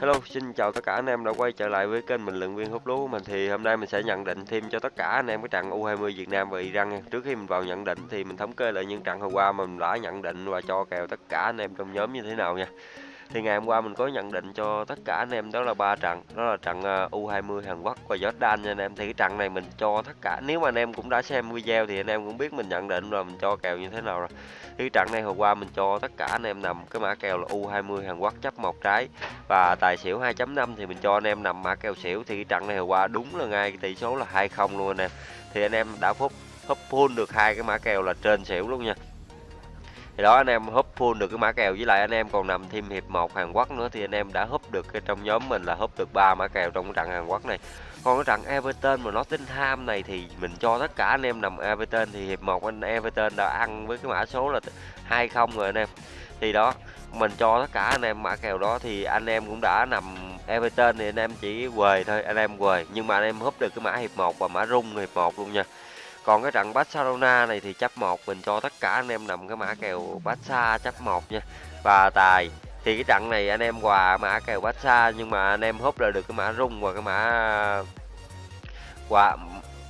Hello, xin chào tất cả anh em đã quay trở lại với kênh bình luận viên hút lúa của mình thì hôm nay mình sẽ nhận định thêm cho tất cả anh em cái trận U20 Việt Nam và Iran nha. Trước khi mình vào nhận định thì mình thống kê lại những trận hôm qua mình đã nhận định và cho kèo tất cả anh em trong nhóm như thế nào nha. Thì ngày hôm qua mình có nhận định cho tất cả anh em đó là ba trận, đó là trận ờ, U20 Hàn Quốc và Jordan nha anh em. Thì cái trận này mình cho tất cả nếu mà anh em cũng đã xem video thì anh em cũng biết mình nhận định rồi mình cho kèo như thế nào rồi. Thì trận này hôm qua mình cho tất cả anh em nằm cái mã kèo là U20 Hàn Quốc chấp một trái và tài xỉu 2.5 thì mình cho anh em nằm mã kèo xỉu thì cái trận này hôm qua đúng là ngay cái tỷ số là 2-0 luôn anh em. Thì anh em đã húp hấp full được hai cái mã kèo là trên xỉu luôn nha thì đó, anh em húp full được cái mã kèo, với lại anh em còn nằm thêm hiệp 1 Hàn Quốc nữa, thì anh em đã húp được cái trong nhóm mình là húp được ba mã kèo trong cái trận Hàn Quốc này. Còn cái trận Everton mà nó tính tham này thì mình cho tất cả anh em nằm Everton, thì hiệp 1 anh Everton đã ăn với cái mã số là 20 rồi anh em. Thì đó, mình cho tất cả anh em mã kèo đó, thì anh em cũng đã nằm Everton thì anh em chỉ quề thôi, anh em quề. Nhưng mà anh em húp được cái mã hiệp 1 và mã rung hiệp 1 luôn nha còn cái trận Barcelona này thì chấp một, mình cho tất cả anh em nằm cái mã kèo Barca chấp một nha. Và tài, thì cái trận này anh em quà mã kèo Barca, nhưng mà anh em húp là được cái mã rung và cái mã quà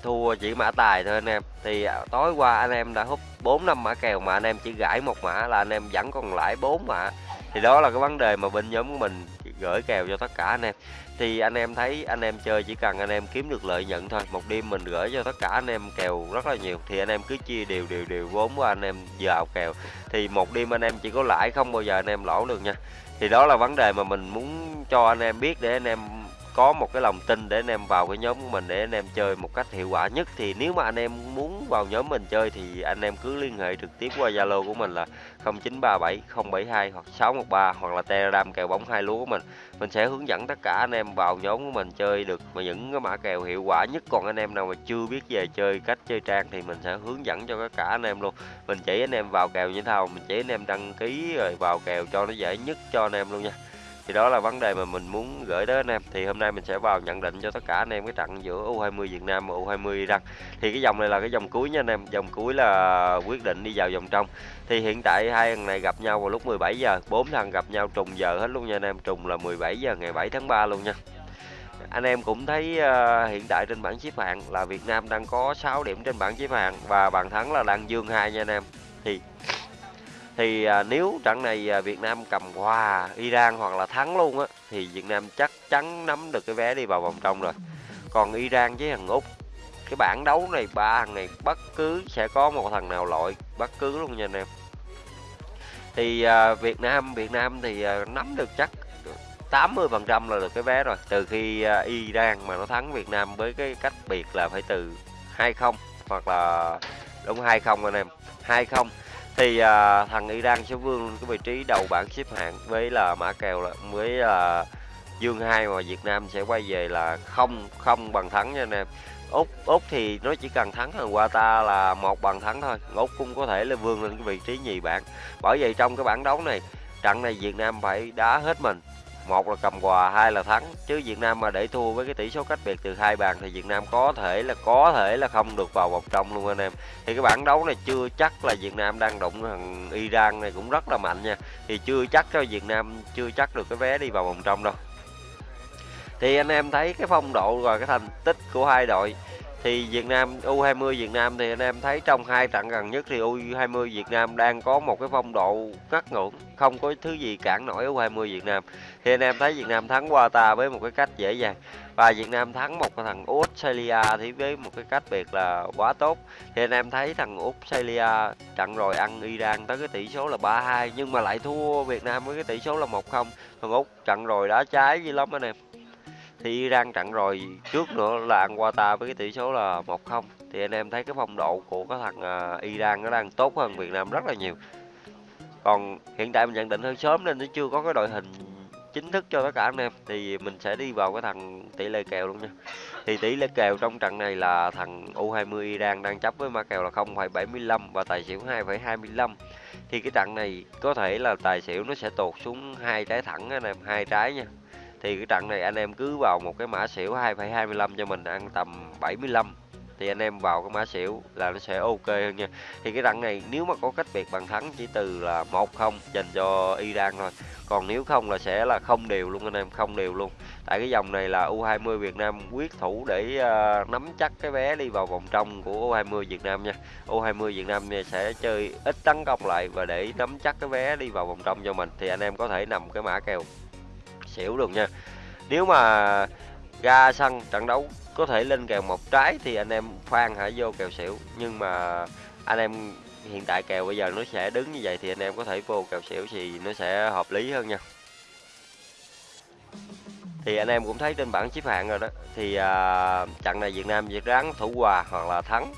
thua chỉ mã tài thôi anh em. Thì tối qua anh em đã hút 4 năm mã kèo mà anh em chỉ gãi một mã là anh em vẫn còn lãi 4 mã. Thì đó là cái vấn đề mà bên nhóm của mình gửi kèo cho tất cả anh em thì anh em thấy anh em chơi chỉ cần anh em kiếm được lợi nhuận thôi một đêm mình gửi cho tất cả anh em kèo rất là nhiều thì anh em cứ chia đều đều đều vốn của anh em vào kèo thì một đêm anh em chỉ có lãi không bao giờ anh em lỗ được nha thì đó là vấn đề mà mình muốn cho anh em biết để anh em có một cái lòng tin để anh em vào cái nhóm của mình để anh em chơi một cách hiệu quả nhất thì nếu mà anh em muốn vào nhóm mình chơi thì anh em cứ liên hệ trực tiếp qua Zalo của mình là 0937 072 hoặc 613 hoặc là Telegram kèo bóng hai lúa của mình mình sẽ hướng dẫn tất cả anh em vào nhóm của mình chơi được mà những cái mã kèo hiệu quả nhất còn anh em nào mà chưa biết về chơi cách chơi trang thì mình sẽ hướng dẫn cho tất cả anh em luôn mình chỉ anh em vào kèo như thế nào mình chỉ anh em đăng ký rồi vào kèo cho nó dễ nhất cho anh em luôn nha thì đó là vấn đề mà mình muốn gửi đến anh em. Thì hôm nay mình sẽ vào nhận định cho tất cả anh em cái trận giữa U20 Việt Nam và U20 Iran. Thì cái dòng này là cái dòng cuối nha anh em. Dòng cuối là quyết định đi vào vòng trong. Thì hiện tại hai thằng này gặp nhau vào lúc 17 giờ. Bốn thằng gặp nhau trùng giờ hết luôn nha anh em. Trùng là 17 giờ ngày 7 tháng 3 luôn nha. Anh em cũng thấy uh, hiện tại trên bảng xếp hạng là Việt Nam đang có 6 điểm trên bảng xếp hạng và bàn thắng là đang dương hai nha anh em. Thì thì à, nếu trận này à, Việt Nam cầm hòa Iran hoặc là thắng luôn á thì Việt Nam chắc chắn nắm được cái vé đi vào vòng trong rồi. Còn Iran với thằng Úc cái bảng đấu này ba thằng này bất cứ sẽ có một thằng nào loại bất cứ luôn nha anh em. Thì à, Việt Nam Việt Nam thì à, nắm được chắc 80 phần trăm là được cái vé rồi. Từ khi à, Iran mà nó thắng Việt Nam với cái cách biệt là phải từ 20 hoặc là đúng 20 anh em. 20 thì à, thằng Iran sẽ vươn cái vị trí đầu bảng xếp hạng với là mã kèo là với là dương hai mà Việt Nam sẽ quay về là không không bằng thắng nha anh em. Úc úc thì nó chỉ cần thắng thằng Qatar là một bằng thắng thôi. Úc cũng có thể là vươn lên cái vị trí nhì bảng. Bởi vậy trong cái bảng đấu này trận này Việt Nam phải đá hết mình một là cầm quà, hai là thắng. Chứ Việt Nam mà để thua với cái tỷ số cách biệt từ hai bàn thì Việt Nam có thể là có thể là không được vào vòng trong luôn anh em. Thì cái bảng đấu này chưa chắc là Việt Nam đang đụng thằng Iran này cũng rất là mạnh nha. Thì chưa chắc cho Việt Nam chưa chắc được cái vé đi vào vòng trong đâu. Thì anh em thấy cái phong độ và cái thành tích của hai đội thì Việt Nam U20 Việt Nam thì anh em thấy trong hai trận gần nhất thì U20 Việt Nam đang có một cái phong độ ngắt ngưỡng, không có thứ gì cản nổi U20 Việt Nam. Thì anh em thấy Việt Nam thắng Qatar với một cái cách dễ dàng. Và Việt Nam thắng một thằng Australia thì với một cái cách biệt là quá tốt. Thì anh em thấy thằng Australia trận rồi ăn Iran tới cái tỷ số là 3-2 nhưng mà lại thua Việt Nam với cái tỷ số là 1-0 thằng Úc trận rồi đá trái dữ lắm anh em thì Iran trận rồi trước nữa là ăn qua ta với cái tỷ số là 1-0 thì anh em thấy cái phong độ của cái thằng à, Iran nó đang tốt hơn Việt Nam rất là nhiều. Còn hiện tại mình nhận định hơi sớm nên nó chưa có cái đội hình chính thức cho tất cả anh em. Thì mình sẽ đi vào cái thằng tỷ lệ kèo luôn nha. Thì tỷ lệ kèo trong trận này là thằng U20 Iran đang chấp với ma kèo là 0,75 và tài xỉu 2,25 thì cái trận này có thể là tài xỉu nó sẽ tụt xuống hai trái thẳng anh em hai trái nha thì cái trận này anh em cứ vào một cái mã xỉu 2,25 cho mình ăn tầm 75 thì anh em vào cái mã xỉu là nó sẽ ok hơn nha. Thì cái trận này nếu mà có cách biệt bàn thắng chỉ từ là một không dành cho Iran thôi. Còn nếu không là sẽ là không đều luôn anh em không đều luôn. Tại cái dòng này là U20 Việt Nam quyết thủ để uh, nắm chắc cái vé đi vào vòng trong của U20 Việt Nam nha. U20 Việt Nam sẽ chơi ít tấn công lại và để nắm chắc cái vé đi vào vòng trong cho mình. Thì anh em có thể nằm cái mã kèo xỉu được nha. Nếu mà ra sân trận đấu có thể lên kèo một trái thì anh em khoan hãy vô kèo xỉu. Nhưng mà anh em hiện tại kèo bây giờ nó sẽ đứng như vậy thì anh em có thể vô kèo xỉu thì nó sẽ hợp lý hơn nha. Thì anh em cũng thấy trên bảng xếp hạng rồi đó. Thì à, trận này Việt Nam việt ráng thủ hòa hoặc là thắng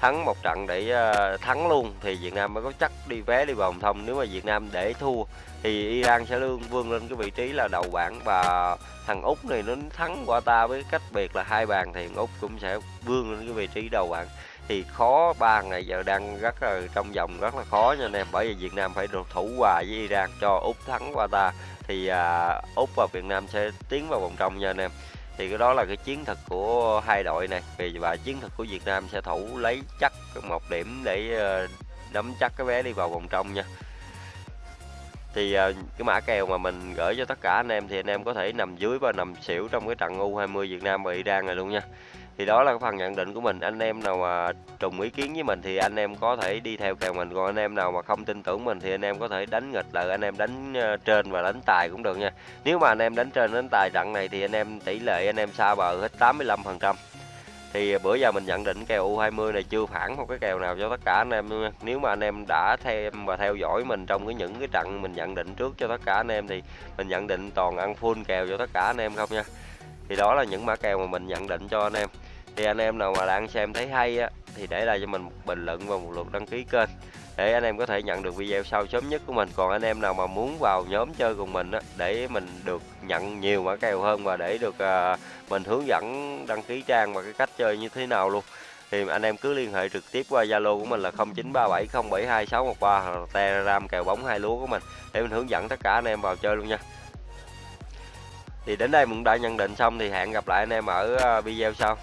thắng một trận để ờ, thắng luôn thì Việt Nam mới có chắc đi vé đi vào vòng thông. Nếu mà Việt Nam để thua thì Iran sẽ lương vươn lên cái vị trí là đầu bảng. Và thằng úc này nó thắng qua ta với cách biệt là hai bàn thì úc cũng sẽ vươn lên cái vị trí đầu bảng. Thì khó ba ngày giờ đang rất là trong vòng rất là khó nha anh em. Bởi vì Việt Nam phải được thủ hòa với Iran cho úc thắng qua ta. Thì à, úc và Việt Nam sẽ tiến vào vòng trong nha anh em thì cái đó là cái chiến thuật của hai đội này. Vì và chiến thuật của Việt Nam sẽ thủ lấy chắc một điểm để ờ, nắm chắc cái vé đi vào vòng trong nha. Thì ờ, cái mã kèo mà mình gửi cho tất cả anh em thì anh em có thể nằm dưới và nằm xỉu trong cái trận U20 Việt Nam và Iran này luôn nha thì đó là cái phần nhận định của mình anh em nào mà trùng ý kiến với mình thì anh em có thể đi theo kèo mình còn anh em nào mà không tin tưởng mình thì anh em có thể đánh nghịch lại anh em đánh trên và đánh tài cũng được nha nếu mà anh em đánh trên đánh tài trận này thì anh em tỷ lệ anh em xa bờ hết 85 phần trăm thì bữa giờ mình nhận định kèo U20 này chưa phản một cái kèo nào cho tất cả anh em. Nếu mà anh em đã thêm và theo dõi mình trong cái những cái trận mình nhận định trước cho tất cả anh em thì mình nhận định toàn ăn full kèo cho tất cả anh em không nha. Thì đó là những mã kèo mà mình nhận định cho anh em. Thì anh em nào mà đang xem thấy hay á thì để lại cho mình một bình luận và một lượt đăng ký kênh để anh em có thể nhận được video sau sớm nhất của mình còn anh em nào mà muốn vào nhóm chơi cùng mình á để mình được nhận nhiều mã kèo hơn và để được à, mình hướng dẫn đăng ký trang và cái cách chơi như thế nào luôn thì anh em cứ liên hệ trực tiếp qua Zalo của mình là 0937072613 hoặc là Telegram kèo bóng hai lúa của mình để mình hướng dẫn tất cả anh em vào chơi luôn nha. Thì đến đây mình đã nhận định xong thì hẹn gặp lại anh em ở à, video sau.